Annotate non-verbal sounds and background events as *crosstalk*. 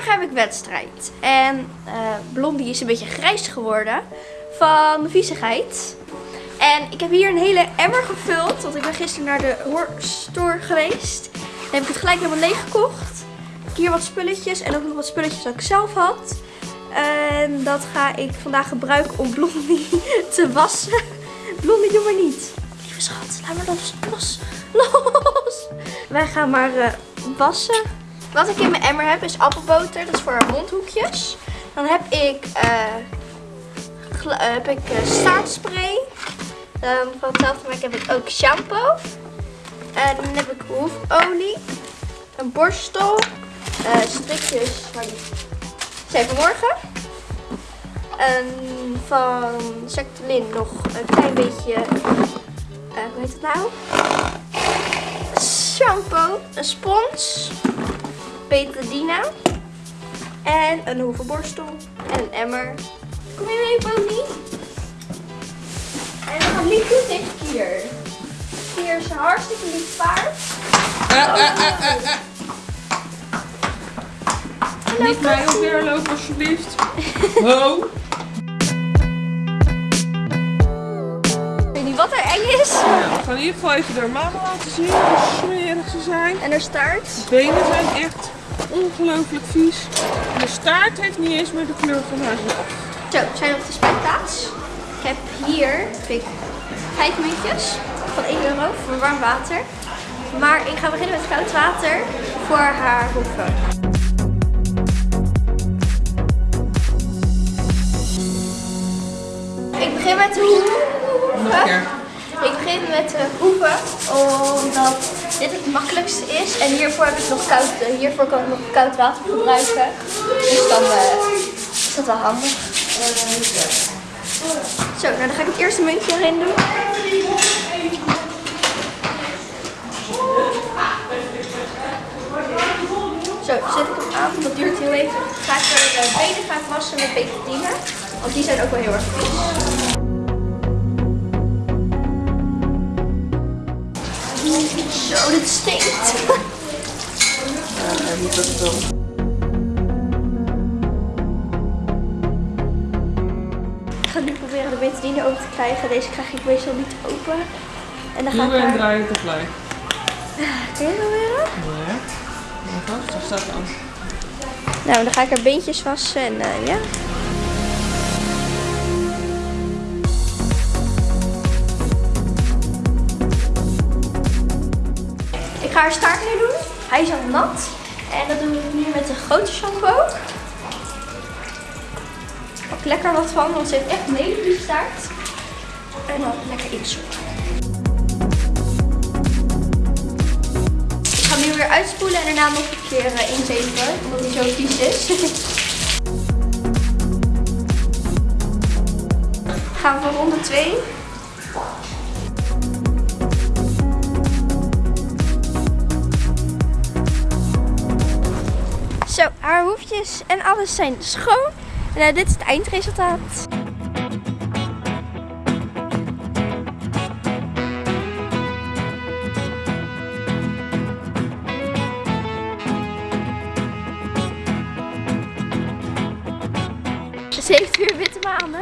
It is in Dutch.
morgen heb ik wedstrijd. En eh, Blondie is een beetje grijs geworden van viezigheid. En ik heb hier een hele emmer gevuld. Want ik ben gisteren naar de store geweest. Dan heb ik het gelijk helemaal leeg gekocht. Hier wat spulletjes en ook nog wat spulletjes dat ik zelf had. En dat ga ik vandaag gebruiken om Blondie *laughs* te wassen. Blondie, doe maar niet. Lieve schat, laat maar los, los, los. Wij gaan maar uh, wassen. Wat ik in mijn emmer heb is appelboter. Dat is voor mondhoekjes. Dan heb ik, uh, heb ik uh. Dan van hetzelfde merk heb ik ook shampoo. En dan heb ik hoefolie. Een borstel. Uh, strikjes. Maar die zijn vanmorgen. En van Sectolin nog een klein beetje. hoe heet het nou? Shampoo. Een spons En een hoevenborstel. En een emmer. Kom je mee, Pony? En we gaan lief doen tegen Kier. Kier is een hartstikke lief paard. Uh, uh, uh, Niet mij lopen alsjeblieft. *laughs* Ho! Weet niet wat er eng is? Ja, we gaan in ieder geval even de mama laten zien hoe smerig ze zijn. En er staart. De benen zijn echt ongelooflijk vies. de staart heeft niet eens meer de kleur van haar zelf. Zo, we zijn op de spuitplaats. Ik heb hier ik, vijf muntjes van 1 euro voor warm water. Maar ik ga beginnen met koud water voor haar hoeven. Ik begin met de hoeven. Ik begin met de hoeven, omdat dit het makkelijkste is. En hiervoor heb ik nog koud, eh, hiervoor kan ik nog koud water gebruiken. Dus dan uh, is dat wel handig. Zo, nou dan ga ik het eerste muntje erin doen. Zo, zet ik hem aan, dat duurt heel even. Ga ik er de benen gaan wassen met betadine, want die zijn ook wel heel erg vies. Zo, dit stinkt. Ja, dat wel. Ik ga nu proberen de betadine open te krijgen. Deze krijg ik meestal niet open. En dan ga Doe ik en draai het tegelijk. Kun je weer? Nee. vast, dat staat aan. Nou, dan ga ik er beentjes wassen en uh, ja. Ga haar staart nu doen. Hij is al nat. En dat doen we nu met de grote shampoo. Pak lekker wat van, want ze heeft echt een hele lieve staart. En dan lekker inzoeken. Ik ga hem nu weer uitspoelen en daarna nog een keer uh, inzeven, omdat hij zo vies is. *laughs* gaan we voor ronde 2. Zo, haar hoefjes en alles zijn schoon. En uh, dit is het eindresultaat. Ze heeft weer witte maanden.